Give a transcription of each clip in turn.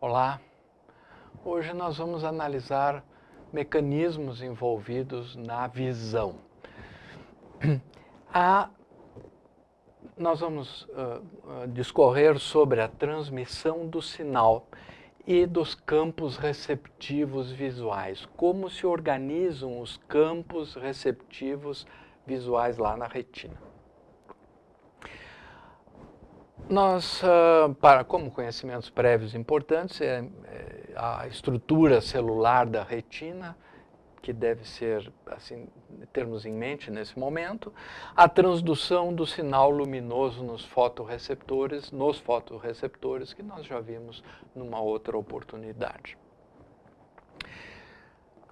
Olá, hoje nós vamos analisar mecanismos envolvidos na visão. A, nós vamos uh, discorrer sobre a transmissão do sinal e dos campos receptivos visuais, como se organizam os campos receptivos visuais lá na retina. Nós, uh, para, como conhecimentos prévios importantes, é, é, a estrutura celular da retina, que deve ser, assim, termos em mente nesse momento, a transdução do sinal luminoso nos fotoreceptores, nos fotoreceptores, que nós já vimos numa outra oportunidade.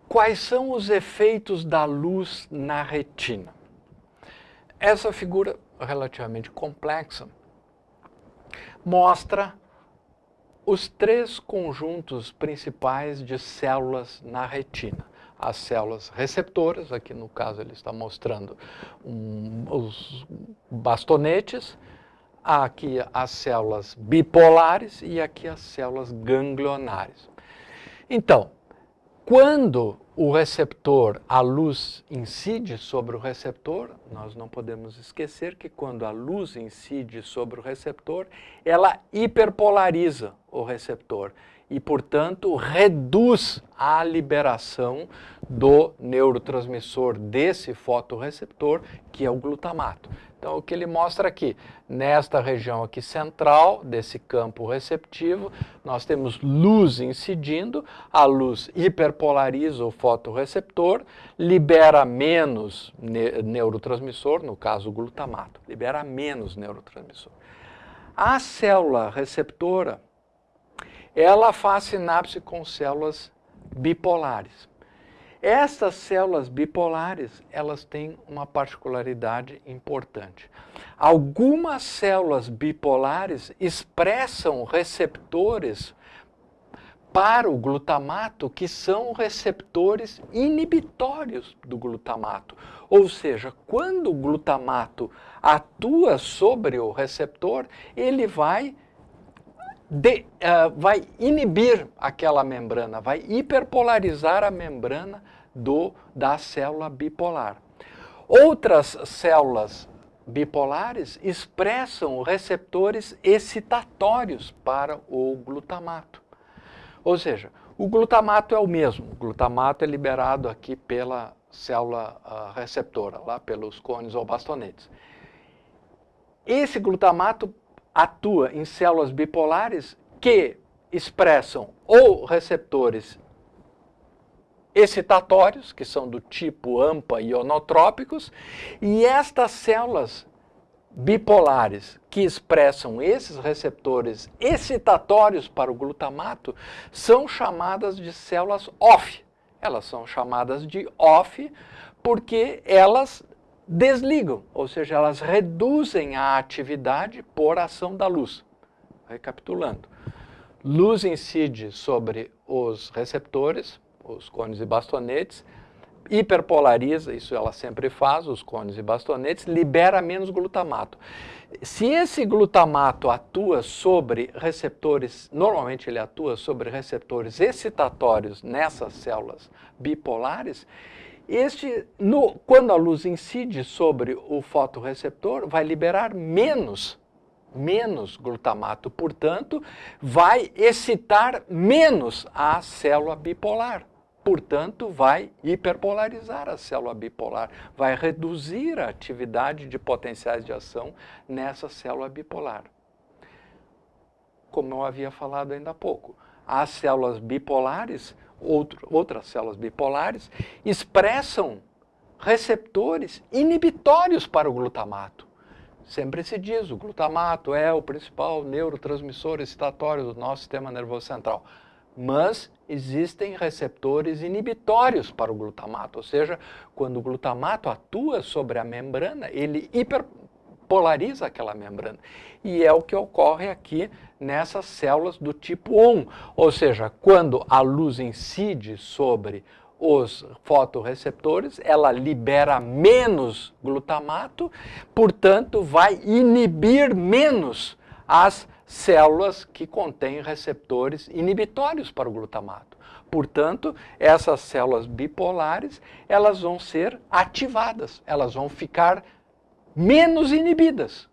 Quais são os efeitos da luz na retina? Essa figura relativamente complexa mostra os três conjuntos principais de células na retina. As células receptoras, aqui no caso ele está mostrando um, os bastonetes, aqui as células bipolares e aqui as células ganglionares. Então, quando o receptor, a luz incide sobre o receptor, nós não podemos esquecer que quando a luz incide sobre o receptor, ela hiperpolariza o receptor e, portanto, reduz a liberação do neurotransmissor desse fotorreceptor, que é o glutamato. Então, o que ele mostra aqui, nesta região aqui central desse campo receptivo, nós temos luz incidindo, a luz hiperpolariza o fotorreceptor, libera menos ne neurotransmissor, no caso o glutamato, libera menos neurotransmissor. A célula receptora, ela faz sinapse com células bipolares. Essas células bipolares, elas têm uma particularidade importante. Algumas células bipolares expressam receptores para o glutamato que são receptores inibitórios do glutamato. Ou seja, quando o glutamato atua sobre o receptor, ele vai de, uh, vai inibir aquela membrana, vai hiperpolarizar a membrana do, da célula bipolar. Outras células bipolares expressam receptores excitatórios para o glutamato. Ou seja, o glutamato é o mesmo. O glutamato é liberado aqui pela célula uh, receptora, lá pelos cones ou bastonetes. Esse glutamato atua em células bipolares que expressam ou receptores excitatórios, que são do tipo AMPA ionotrópicos, e estas células bipolares que expressam esses receptores excitatórios para o glutamato são chamadas de células OFF. Elas são chamadas de OFF porque elas desligam, ou seja, elas reduzem a atividade por ação da luz. Recapitulando, luz incide sobre os receptores, os cones e bastonetes, hiperpolariza, isso ela sempre faz, os cones e bastonetes, libera menos glutamato. Se esse glutamato atua sobre receptores, normalmente ele atua sobre receptores excitatórios nessas células bipolares, este, no, quando a luz incide sobre o fotorreceptor, vai liberar menos, menos glutamato, portanto, vai excitar menos a célula bipolar. Portanto, vai hiperpolarizar a célula bipolar, vai reduzir a atividade de potenciais de ação nessa célula bipolar. Como eu havia falado ainda há pouco, as células bipolares outro, outras células bipolares, expressam receptores inibitórios para o glutamato. Sempre se diz, o glutamato é o principal neurotransmissor excitatório do nosso sistema nervoso central. Mas existem receptores inibitórios para o glutamato, ou seja, quando o glutamato atua sobre a membrana, ele hiperpolariza aquela membrana. E é o que ocorre aqui nessas células do tipo 1, ou seja, quando a luz incide sobre os fotoreceptores, ela libera menos glutamato, portanto, vai inibir menos as células que contêm receptores inibitórios para o glutamato. Portanto, essas células bipolares, elas vão ser ativadas, elas vão ficar menos inibidas,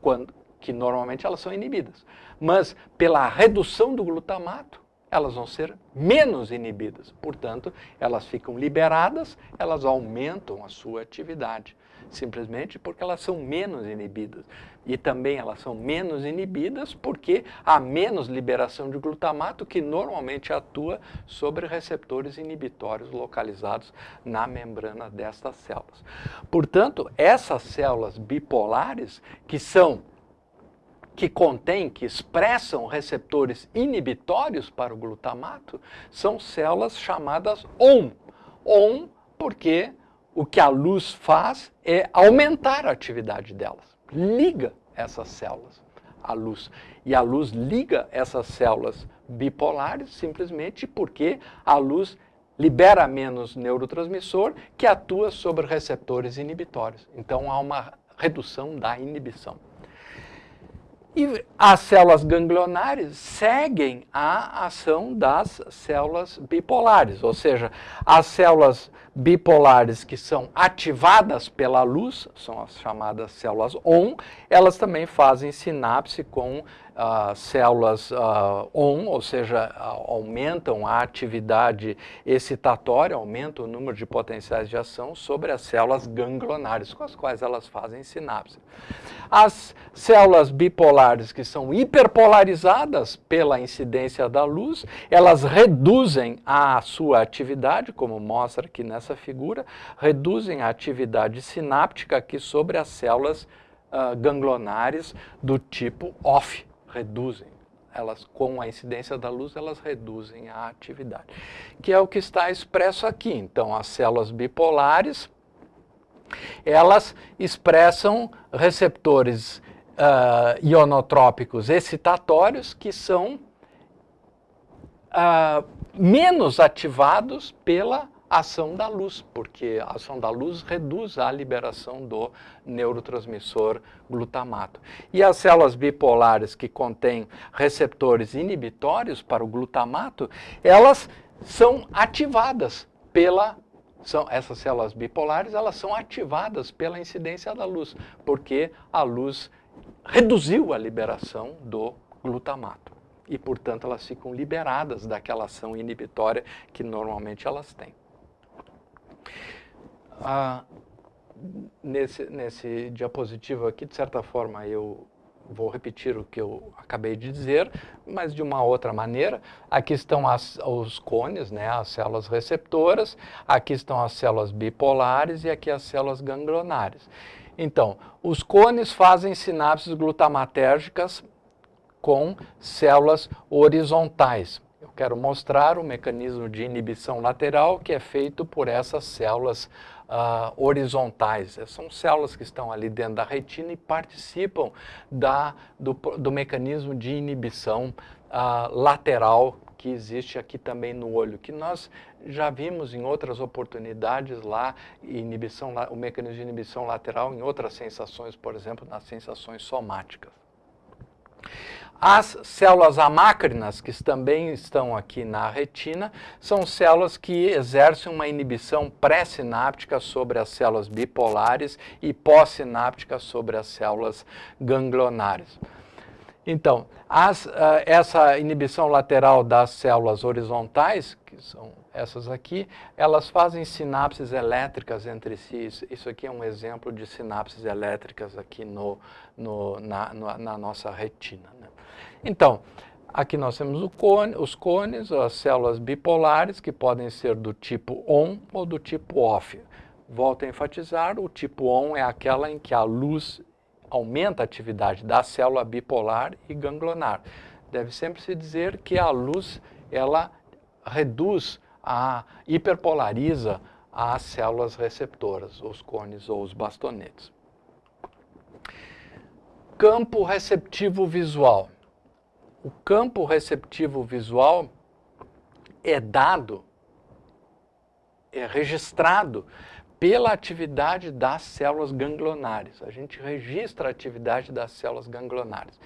quando, que normalmente elas são inibidas. Mas pela redução do glutamato, elas vão ser menos inibidas. Portanto, elas ficam liberadas, elas aumentam a sua atividade, simplesmente porque elas são menos inibidas. E também elas são menos inibidas porque há menos liberação de glutamato que normalmente atua sobre receptores inibitórios localizados na membrana destas células. Portanto, essas células bipolares que são que contêm, que expressam receptores inibitórios para o glutamato, são células chamadas ON. ON porque o que a luz faz é aumentar a atividade delas. Liga essas células à luz. E a luz liga essas células bipolares simplesmente porque a luz libera menos neurotransmissor que atua sobre receptores inibitórios. Então há uma redução da inibição. E as células ganglionares seguem a ação das células bipolares, ou seja, as células bipolares que são ativadas pela luz, são as chamadas células ON, elas também fazem sinapse com uh, células uh, ON, ou seja, aumentam a atividade excitatória, aumentam o número de potenciais de ação sobre as células ganglionares, com as quais elas fazem sinapse. As células bipolares que são hiperpolarizadas pela incidência da luz, elas reduzem a sua atividade, como mostra aqui nessa figura, reduzem a atividade sináptica aqui sobre as células uh, ganglionares do tipo OFF, reduzem. Elas, com a incidência da luz, elas reduzem a atividade. Que é o que está expresso aqui. Então, as células bipolares, elas expressam receptores uh, ionotrópicos excitatórios que são uh, menos ativados pela ação da luz, porque a ação da luz reduz a liberação do neurotransmissor glutamato. E as células bipolares que contêm receptores inibitórios para o glutamato, elas são ativadas pela são, essas células bipolares, elas são ativadas pela incidência da luz, porque a luz reduziu a liberação do glutamato. E, portanto, elas ficam liberadas daquela ação inibitória que normalmente elas têm. Ah, nesse, nesse diapositivo aqui, de certa forma, eu vou repetir o que eu acabei de dizer, mas de uma outra maneira. Aqui estão as, os cones, né, as células receptoras, aqui estão as células bipolares e aqui as células ganglionares. Então, os cones fazem sinapses glutamatérgicas com células horizontais. Quero mostrar o mecanismo de inibição lateral que é feito por essas células uh, horizontais. São células que estão ali dentro da retina e participam da, do, do mecanismo de inibição uh, lateral que existe aqui também no olho, que nós já vimos em outras oportunidades lá, inibição, o mecanismo de inibição lateral em outras sensações, por exemplo, nas sensações somáticas. As células amácrinas, que também estão aqui na retina, são células que exercem uma inibição pré-sináptica sobre as células bipolares e pós-sináptica sobre as células ganglionares. Então, as, uh, essa inibição lateral das células horizontais, que são essas aqui, elas fazem sinapses elétricas entre si. Isso aqui é um exemplo de sinapses elétricas aqui no, no, na, no, na nossa retina. Né? Então, aqui nós temos cone, os cones, as células bipolares, que podem ser do tipo ON ou do tipo OFF. Volto a enfatizar, o tipo ON é aquela em que a luz aumenta a atividade da célula bipolar e ganglionar. Deve sempre se dizer que a luz, ela reduz, a hiperpolariza as células receptoras, os cones ou os bastonetes. Campo receptivo visual. O campo receptivo visual é dado é registrado pela atividade das células ganglionares. A gente registra a atividade das células ganglionares.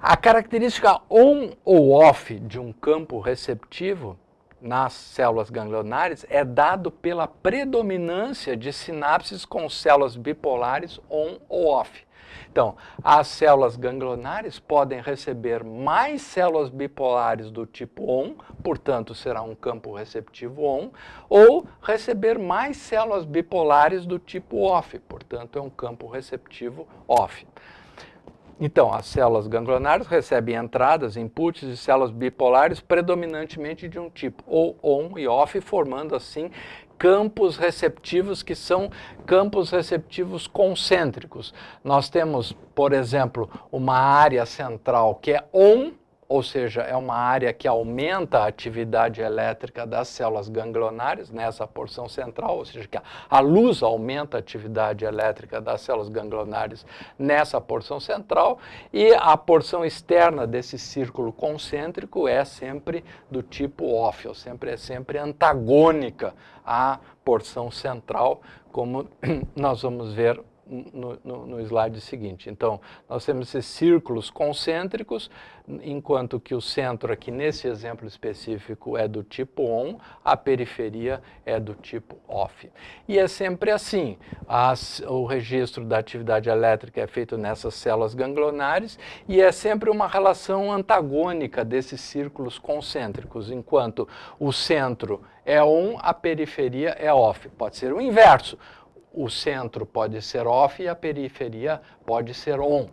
A característica on ou off de um campo receptivo nas células ganglionares é dado pela predominância de sinapses com células bipolares on ou off. Então, as células ganglionares podem receber mais células bipolares do tipo ON, portanto será um campo receptivo ON, ou receber mais células bipolares do tipo OFF, portanto é um campo receptivo OFF. Então, as células ganglionares recebem entradas, inputs de células bipolares predominantemente de um tipo, ou ON e OFF, formando assim campos receptivos que são campos receptivos concêntricos. Nós temos, por exemplo, uma área central que é ON, ou seja, é uma área que aumenta a atividade elétrica das células ganglionares nessa porção central, ou seja, que a luz aumenta a atividade elétrica das células ganglionares nessa porção central, e a porção externa desse círculo concêntrico é sempre do tipo off, ou sempre é sempre antagônica à porção central, como nós vamos ver no, no, slide seguinte. Então, nós temos esses círculos concêntricos, enquanto que o centro aqui nesse exemplo específico é do tipo ON, a periferia é do tipo OFF. E é sempre assim, as, o registro da atividade elétrica é feito nessas células ganglionares e é sempre uma relação antagônica desses círculos concêntricos, enquanto o centro é ON, a periferia é OFF. Pode ser o inverso, o centro pode ser off e a periferia pode ser on.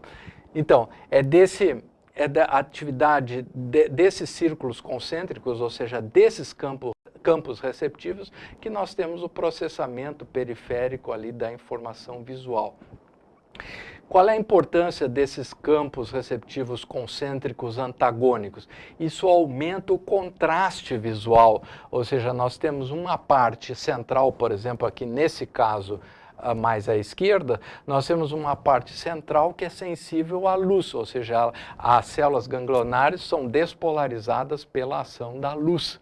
Então, é desse é da atividade de, desses círculos concêntricos, ou seja, desses campos, campos receptivos, que nós temos o processamento periférico ali da informação visual. Qual é a importância desses campos receptivos concêntricos antagônicos? Isso aumenta o contraste visual, ou seja, nós temos uma parte central, por exemplo, aqui nesse caso, ah, mais à esquerda, nós temos uma parte central que é sensível à luz, ou seja, as células ganglionares são despolarizadas pela ação da luz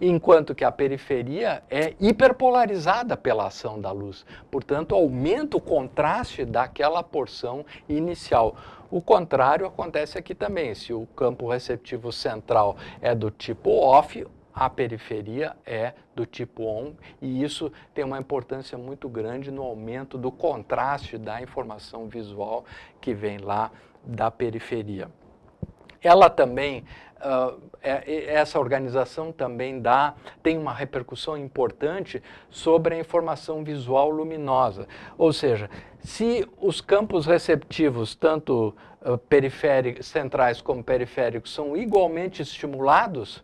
enquanto que a periferia é hiperpolarizada pela ação da luz. Portanto, aumenta o contraste daquela porção inicial. O contrário acontece aqui também. Se o campo receptivo central é do tipo off, a periferia é do tipo ON e isso tem uma importância muito grande no aumento do contraste da informação visual que vem lá da periferia. Ela também Uh, é, essa organização também dá, tem uma repercussão importante sobre a informação visual luminosa. Ou seja, se os campos receptivos, tanto uh, centrais como periféricos, são igualmente estimulados,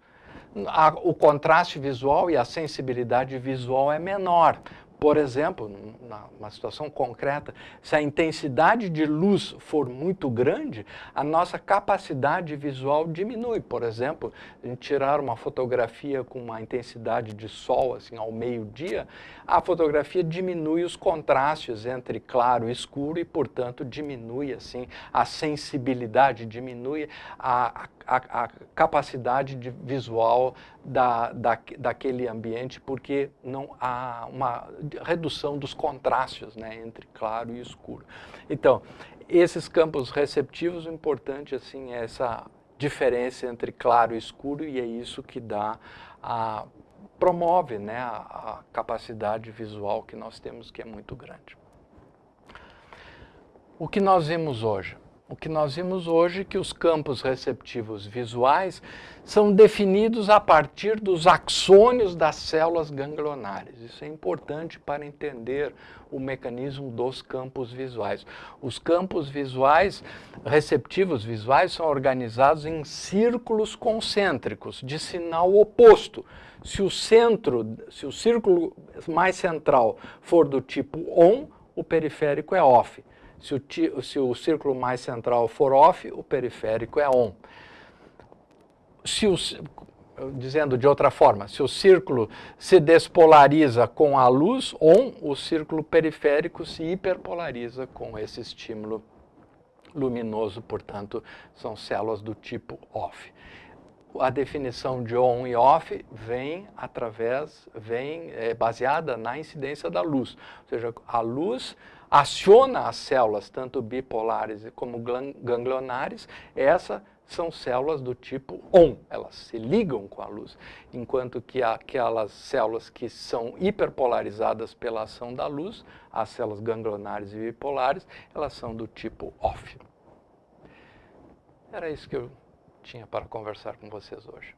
a, o contraste visual e a sensibilidade visual é menor. Por exemplo, numa situação concreta, se a intensidade de luz for muito grande, a nossa capacidade visual diminui. Por exemplo, tirar uma fotografia com uma intensidade de sol assim, ao meio-dia, a fotografia diminui os contrastes entre claro e escuro e, portanto, diminui assim, a sensibilidade, diminui a, a, a capacidade de visual da, da, daquele ambiente, porque não há uma redução dos contrastes né, entre claro e escuro. Então, esses campos receptivos, o importante assim, é essa diferença entre claro e escuro, e é isso que dá a, promove né, a, a capacidade visual que nós temos, que é muito grande. O que nós vimos hoje? O que nós vimos hoje é que os campos receptivos visuais são definidos a partir dos axônios das células ganglionares. Isso é importante para entender o mecanismo dos campos visuais. Os campos visuais, receptivos visuais, são organizados em círculos concêntricos de sinal oposto. Se o centro, se o círculo mais central for do tipo ON, o periférico é OFF. Se o, se o círculo mais central for off, o periférico é on. Se o, dizendo de outra forma, se o círculo se despolariza com a luz on, o círculo periférico se hiperpolariza com esse estímulo luminoso, portanto, são células do tipo off. a definição de on e off vem através, vem é, baseada na incidência da luz. Ou seja, a luz aciona as células, tanto bipolares como ganglionares, essa são células do tipo ON, elas se ligam com a luz, enquanto que aquelas células que são hiperpolarizadas pela ação da luz, as células ganglionares e bipolares, elas são do tipo OFF. Era isso que eu tinha para conversar com vocês hoje.